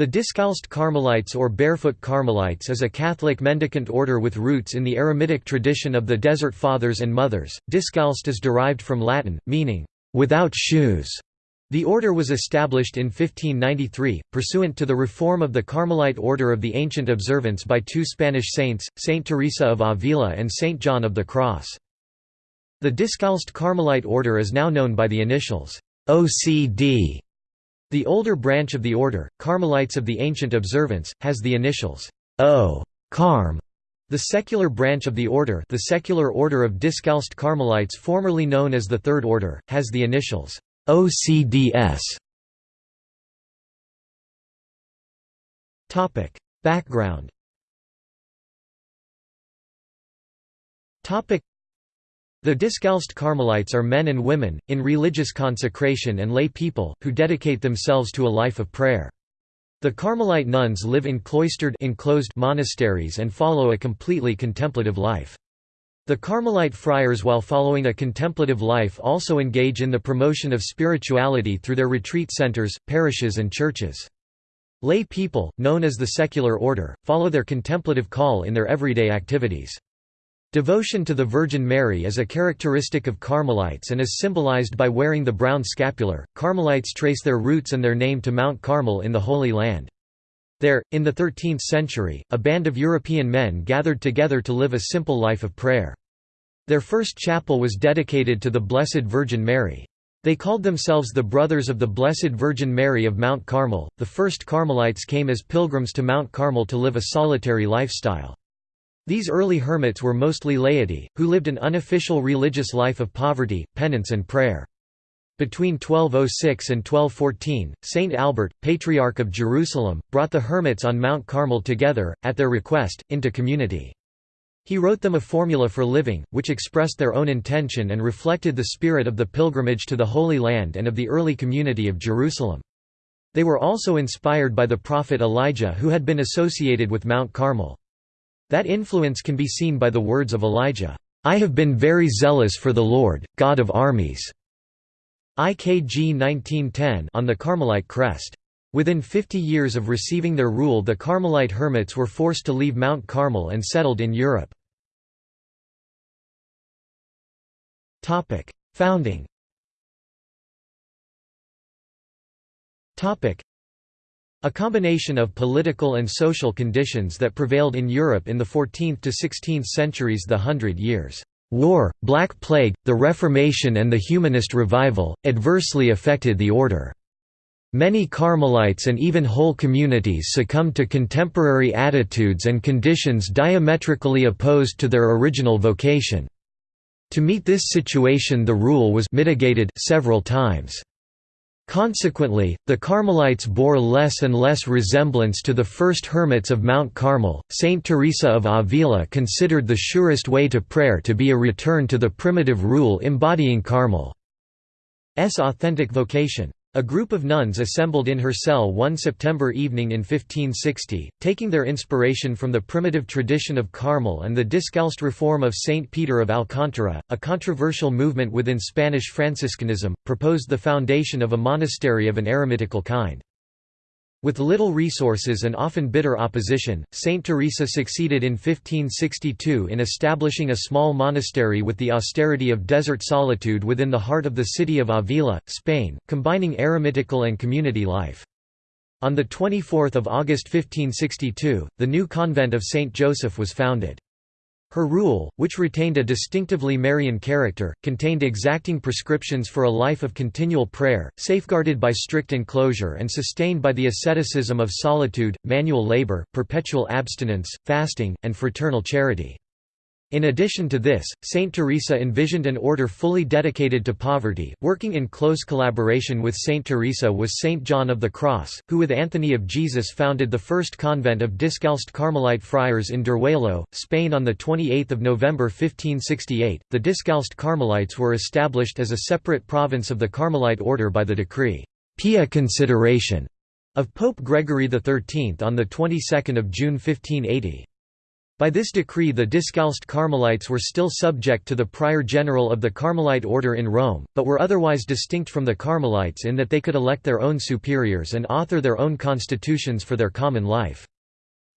The Discalced Carmelites or Barefoot Carmelites is a Catholic mendicant order with roots in the Eremitic tradition of the Desert Fathers and Mothers. Discalced is derived from Latin, meaning, without shoes. The order was established in 1593, pursuant to the reform of the Carmelite order of the Ancient Observance by two Spanish saints, Saint Teresa of Avila and Saint John of the Cross. The Discalced Carmelite order is now known by the initials OCD the older branch of the order, Carmelites of the Ancient Observance, has the initials O. Carm. The secular branch of the order, the secular order of Discalced Carmelites formerly known as the Third Order, has the initials OCDS. Topic: Background. Topic: the Discalced Carmelites are men and women, in religious consecration and lay people, who dedicate themselves to a life of prayer. The Carmelite nuns live in cloistered enclosed monasteries and follow a completely contemplative life. The Carmelite friars while following a contemplative life also engage in the promotion of spirituality through their retreat centers, parishes and churches. Lay people, known as the secular order, follow their contemplative call in their everyday activities. Devotion to the Virgin Mary is a characteristic of Carmelites and is symbolized by wearing the brown scapular. Carmelites trace their roots and their name to Mount Carmel in the Holy Land. There, in the 13th century, a band of European men gathered together to live a simple life of prayer. Their first chapel was dedicated to the Blessed Virgin Mary. They called themselves the Brothers of the Blessed Virgin Mary of Mount Carmel. The first Carmelites came as pilgrims to Mount Carmel to live a solitary lifestyle. These early hermits were mostly laity, who lived an unofficial religious life of poverty, penance and prayer. Between 1206 and 1214, Saint Albert, Patriarch of Jerusalem, brought the hermits on Mount Carmel together, at their request, into community. He wrote them a formula for living, which expressed their own intention and reflected the spirit of the pilgrimage to the Holy Land and of the early community of Jerusalem. They were also inspired by the prophet Elijah who had been associated with Mount Carmel. That influence can be seen by the words of Elijah, "'I have been very zealous for the Lord, God of armies' IKG 1910 on the Carmelite crest. Within 50 years of receiving their rule the Carmelite hermits were forced to leave Mount Carmel and settled in Europe. Founding a combination of political and social conditions that prevailed in Europe in the 14th to 16th centuries the Hundred Years' War, Black Plague, the Reformation and the Humanist Revival, adversely affected the order. Many Carmelites and even whole communities succumbed to contemporary attitudes and conditions diametrically opposed to their original vocation. To meet this situation the rule was mitigated several times. Consequently, the Carmelites bore less and less resemblance to the first hermits of Mount Carmel. Saint Teresa of Avila considered the surest way to prayer to be a return to the primitive rule embodying Carmel's authentic vocation. A group of nuns assembled in her cell one September evening in 1560, taking their inspiration from the primitive tradition of Carmel and the discalced reform of Saint Peter of Alcantara, a controversial movement within Spanish Franciscanism, proposed the foundation of a monastery of an eremitical kind. With little resources and often bitter opposition, Saint Teresa succeeded in 1562 in establishing a small monastery with the austerity of desert solitude within the heart of the city of Avila, Spain, combining eremitical and community life. On 24 August 1562, the new convent of Saint Joseph was founded. Her rule, which retained a distinctively Marian character, contained exacting prescriptions for a life of continual prayer, safeguarded by strict enclosure and sustained by the asceticism of solitude, manual labor, perpetual abstinence, fasting, and fraternal charity. In addition to this, Saint Teresa envisioned an order fully dedicated to poverty. Working in close collaboration with Saint Teresa was Saint John of the Cross, who with Anthony of Jesus founded the first convent of Discalced Carmelite friars in Duruelo, Spain on the 28th of November 1568. The Discalced Carmelites were established as a separate province of the Carmelite order by the decree Pia Consideratione of Pope Gregory XIII on the 22nd of June 1580. By this decree the Discalced Carmelites were still subject to the prior general of the Carmelite order in Rome, but were otherwise distinct from the Carmelites in that they could elect their own superiors and author their own constitutions for their common life.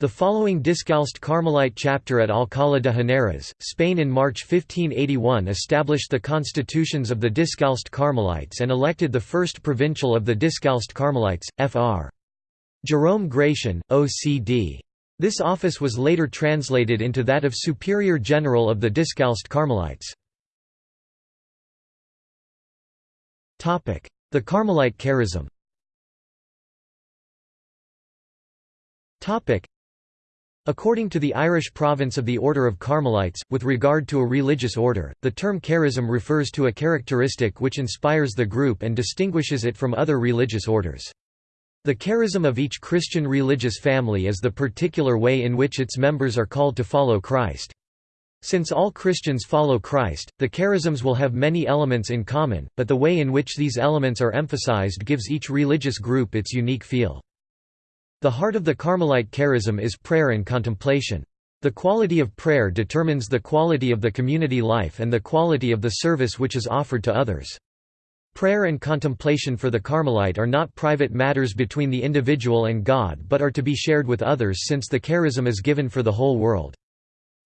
The following Discalced Carmelite chapter at Alcalá de Henares, Spain in March 1581 established the constitutions of the Discalced Carmelites and elected the first provincial of the Discalced Carmelites, Fr. Jerome Gratian, OCD. This office was later translated into that of Superior General of the Discalced Carmelites. The Carmelite charism According to the Irish province of the Order of Carmelites, with regard to a religious order, the term charism refers to a characteristic which inspires the group and distinguishes it from other religious orders. The charism of each Christian religious family is the particular way in which its members are called to follow Christ. Since all Christians follow Christ, the charisms will have many elements in common, but the way in which these elements are emphasized gives each religious group its unique feel. The heart of the Carmelite charism is prayer and contemplation. The quality of prayer determines the quality of the community life and the quality of the service which is offered to others. Prayer and contemplation for the Carmelite are not private matters between the individual and God but are to be shared with others since the charism is given for the whole world.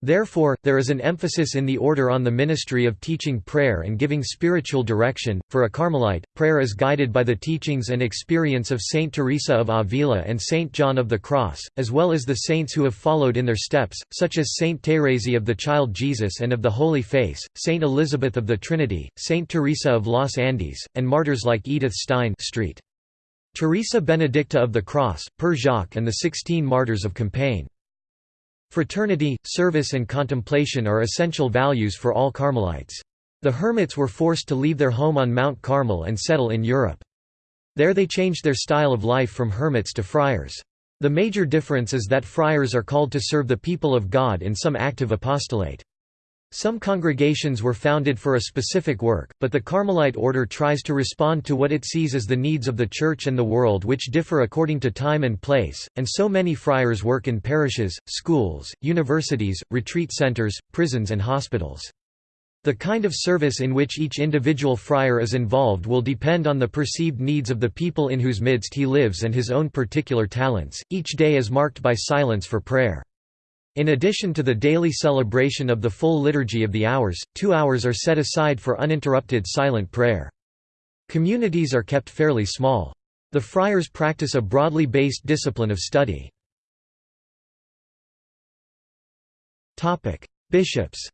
Therefore, there is an emphasis in the order on the ministry of teaching prayer and giving spiritual direction. For a Carmelite, prayer is guided by the teachings and experience of Saint Teresa of Avila and Saint John of the Cross, as well as the saints who have followed in their steps, such as Saint Thérèse of the Child Jesus and of the Holy Face, Saint Elizabeth of the Trinity, Saint Teresa of Los Andes, and martyrs like Edith Stein Street. Teresa Benedicta of the Cross, Père Jacques and the Sixteen Martyrs of Compiègne. Fraternity, service and contemplation are essential values for all Carmelites. The hermits were forced to leave their home on Mount Carmel and settle in Europe. There they changed their style of life from hermits to friars. The major difference is that friars are called to serve the people of God in some active apostolate. Some congregations were founded for a specific work, but the Carmelite order tries to respond to what it sees as the needs of the Church and the world which differ according to time and place, and so many friars work in parishes, schools, universities, retreat centers, prisons and hospitals. The kind of service in which each individual friar is involved will depend on the perceived needs of the people in whose midst he lives and his own particular talents. Each day is marked by silence for prayer. In addition to the daily celebration of the full liturgy of the hours, two hours are set aside for uninterrupted silent prayer. Communities are kept fairly small. The friars practice a broadly based discipline of study. Bishops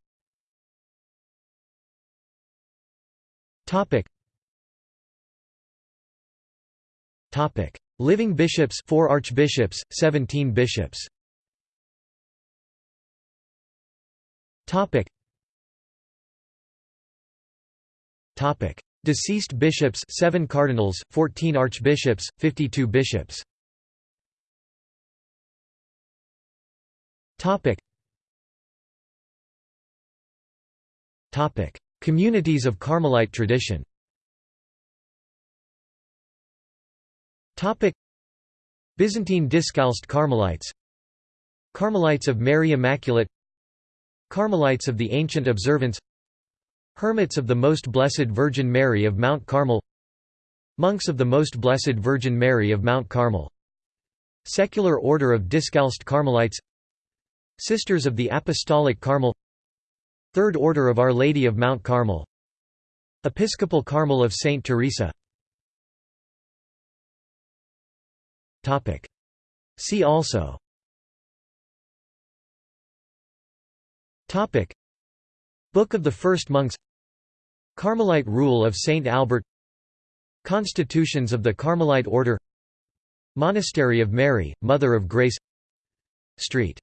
Living bishops 4 archbishops, 17 bishops Topic. Topic. Deceased bishops 7 cardinals, 14 archbishops, 52 bishops Topic. Topic. Communities of Carmelite tradition Topic. Byzantine Discalced Carmelites Carmelites of Mary Immaculate Carmelites of the Ancient Observance Hermits of the Most Blessed Virgin Mary of Mount Carmel Monks of the Most Blessed Virgin Mary of Mount Carmel. Secular Order of Discalced Carmelites Sisters of the Apostolic Carmel Third Order of Our Lady of Mount Carmel Episcopal Carmel of Saint Teresa. See also Topic. Book of the First Monks. Carmelite Rule of Saint Albert. Constitutions of the Carmelite Order. Monastery of Mary, Mother of Grace. Street.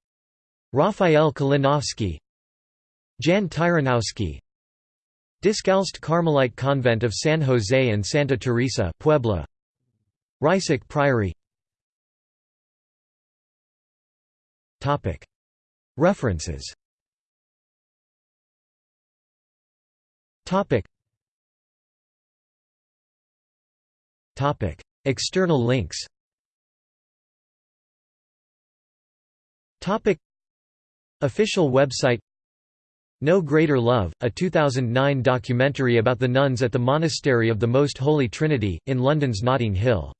Raphael Kalinowski. Jan Tyranowski. Discalced Carmelite Convent of San Jose and Santa Teresa Puebla. Rysik Priory. References Topic. Topic. External links Topic. Official website No Greater Love, a 2009 documentary about the nuns at the Monastery of the Most Holy Trinity, in London's Notting Hill.